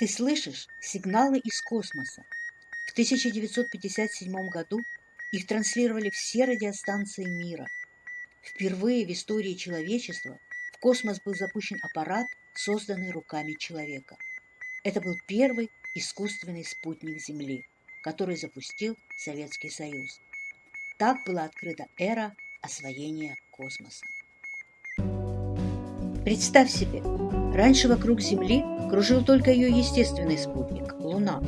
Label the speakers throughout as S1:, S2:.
S1: Ты слышишь сигналы из космоса. В 1957 году их транслировали все радиостанции мира. Впервые в истории человечества в космос был запущен аппарат, созданный руками человека. Это был первый искусственный спутник Земли, который запустил Советский Союз. Так была открыта эра освоения космоса. Представь себе, раньше вокруг Земли кружил только ее естественный спутник – Луна.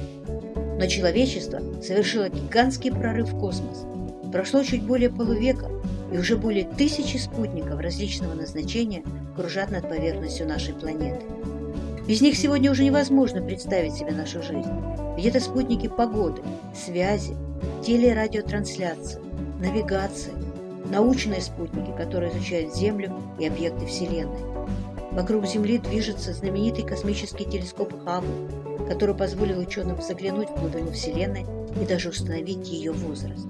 S1: Но человечество совершило гигантский прорыв в космос. Прошло чуть более полувека, и уже более тысячи спутников различного назначения кружат над поверхностью нашей планеты. Без них сегодня уже невозможно представить себе нашу жизнь. Ведь это спутники погоды, связи, телерадиотрансляции, навигации, научные спутники, которые изучают Землю и объекты Вселенной. Вокруг Земли движется знаменитый космический телескоп Хаббл, который позволил ученым заглянуть в глубину Вселенной и даже установить ее возраст.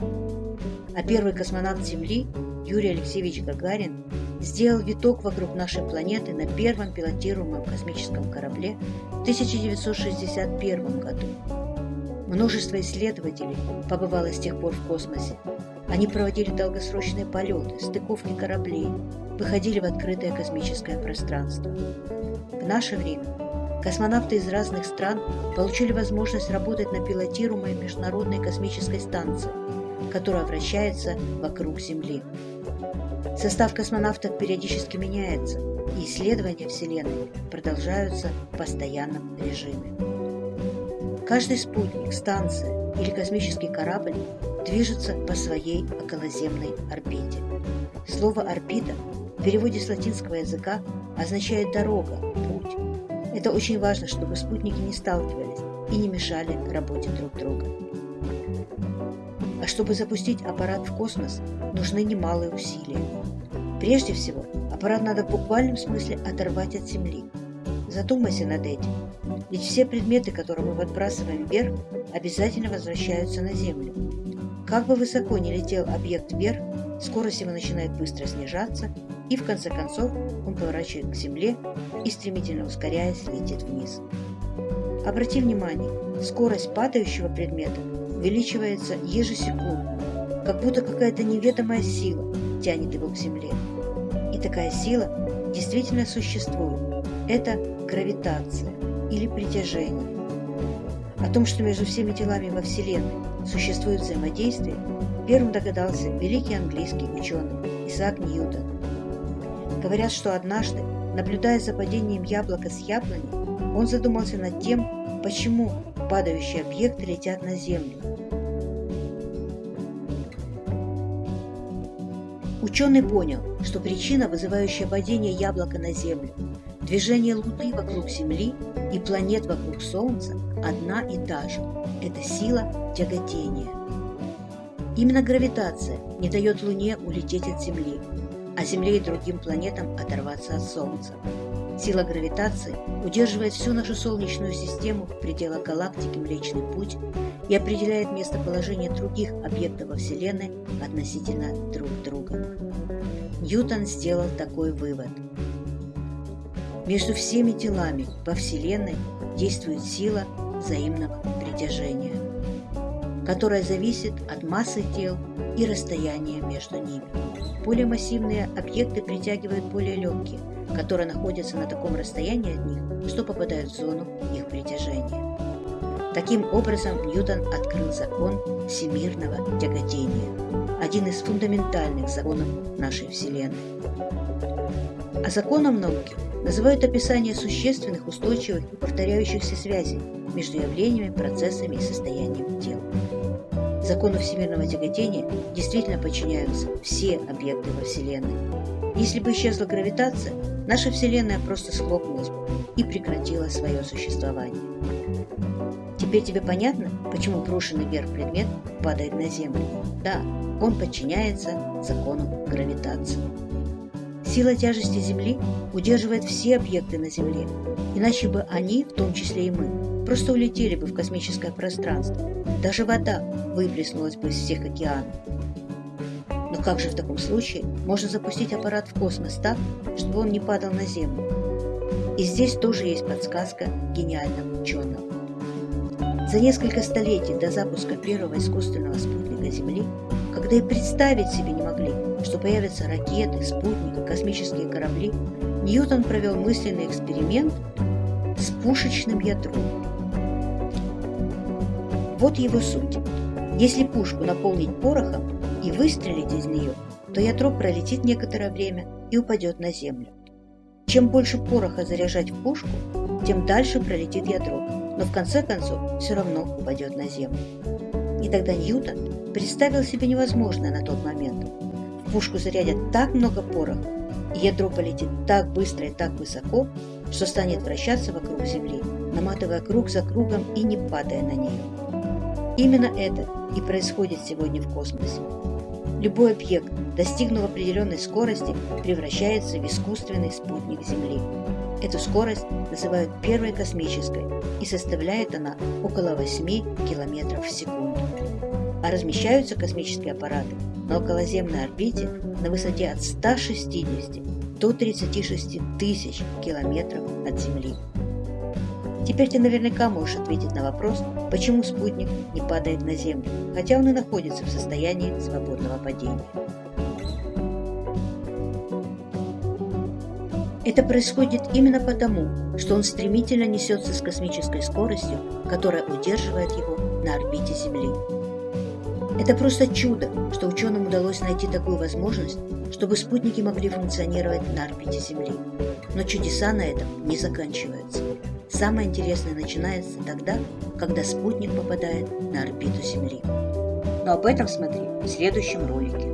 S1: А первый космонавт Земли, Юрий Алексеевич Гагарин, сделал виток вокруг нашей планеты на первом пилотируемом космическом корабле в 1961 году. Множество исследователей побывало с тех пор в космосе. Они проводили долгосрочные полеты, стыковки кораблей, выходили в открытое космическое пространство. В наше время космонавты из разных стран получили возможность работать на пилотируемой международной космической станции, которая вращается вокруг Земли. Состав космонавтов периодически меняется, и исследования Вселенной продолжаются в постоянном режиме. Каждый спутник, станция или космический корабль движется по своей околоземной орбите. Слово «орбита» в переводе с латинского языка означает «дорога», «путь». Это очень важно, чтобы спутники не сталкивались и не мешали работе друг друга. А чтобы запустить аппарат в космос, нужны немалые усилия. Прежде всего, аппарат надо в буквальном смысле оторвать от Земли. Задумайся над этим. Ведь все предметы, которые мы подбрасываем вверх, обязательно возвращаются на Землю. Как бы высоко ни летел объект вверх, скорость его начинает быстро снижаться, и в конце концов он поворачивает к Земле и, стремительно ускоряясь, летит вниз. Обрати внимание, скорость падающего предмета увеличивается ежесекундно, как будто какая-то неведомая сила тянет его к земле. И такая сила действительно существует. Это гравитация или притяжение. О том, что между всеми телами во Вселенной существует взаимодействие, первым догадался великий английский ученый Исаак Ньютон. Говорят, что однажды, наблюдая за падением яблока с яблони, он задумался над тем, почему падающие объекты летят на Землю. Ученый понял, что причина, вызывающая падение яблока на Землю, движение Луны вокруг Земли и планет вокруг Солнца одна и та же – это сила тяготения. Именно гравитация не дает Луне улететь от Земли, а Земле и другим планетам оторваться от Солнца. Сила гравитации удерживает всю нашу Солнечную систему в пределах галактики Млечный Путь и определяет местоположение других объектов во Вселенной относительно друг друга. Ньютон сделал такой вывод. Между всеми телами во Вселенной действует сила взаимного притяжения, которая зависит от массы тел и расстояния между ними. Более массивные объекты притягивают более легкие – которые находятся на таком расстоянии от них, что попадают в зону их притяжения. Таким образом, Ньютон открыл закон всемирного тяготения, один из фундаментальных законов нашей Вселенной. А законом науки называют описание существенных, устойчивых и повторяющихся связей между явлениями, процессами и состоянием тел. Закону всемирного тяготения действительно подчиняются все объекты во Вселенной. Если бы исчезла гравитация, наша Вселенная просто схлопнулась бы и прекратила свое существование. Теперь тебе понятно, почему брошенный вверх предмет падает на Землю? Да, он подчиняется закону гравитации. Сила тяжести Земли удерживает все объекты на Земле, иначе бы они, в том числе и мы, просто улетели бы в космическое пространство. Даже вода выплеснулась бы из всех океанов. Но как же в таком случае можно запустить аппарат в космос так, чтобы он не падал на Землю? И здесь тоже есть подсказка гениального ученого. За несколько столетий до запуска первого искусственного спутника Земли, когда и представить себе не могли, что появятся ракеты, спутники, космические корабли, Ньютон провел мысленный эксперимент с пушечным ядром. Вот его суть. Если пушку наполнить порохом и выстрелить из нее, то ядро пролетит некоторое время и упадет на землю. Чем больше пороха заряжать в пушку, тем дальше пролетит ядро, но в конце концов все равно упадет на землю. И тогда Ньютон представил себе невозможное на тот момент. В пушку зарядят так много пороха, и ядро полетит так быстро и так высоко, что станет вращаться вокруг Земли, наматывая круг за кругом и не падая на нее. Именно это и происходит сегодня в космосе. Любой объект, достигнув определенной скорости, превращается в искусственный спутник Земли. Эту скорость называют первой космической, и составляет она около 8 км в секунду. А размещаются космические аппараты на околоземной орбите на высоте от 160 до 36 тысяч километров от Земли. Теперь ты наверняка можешь ответить на вопрос, почему спутник не падает на Землю, хотя он и находится в состоянии свободного падения. Это происходит именно потому, что он стремительно несется с космической скоростью, которая удерживает его на орбите Земли. Это просто чудо, что ученым удалось найти такую возможность, чтобы спутники могли функционировать на орбите Земли. Но чудеса на этом не заканчиваются. Самое интересное начинается тогда, когда спутник попадает на орбиту Земли. Но об этом смотри в следующем ролике.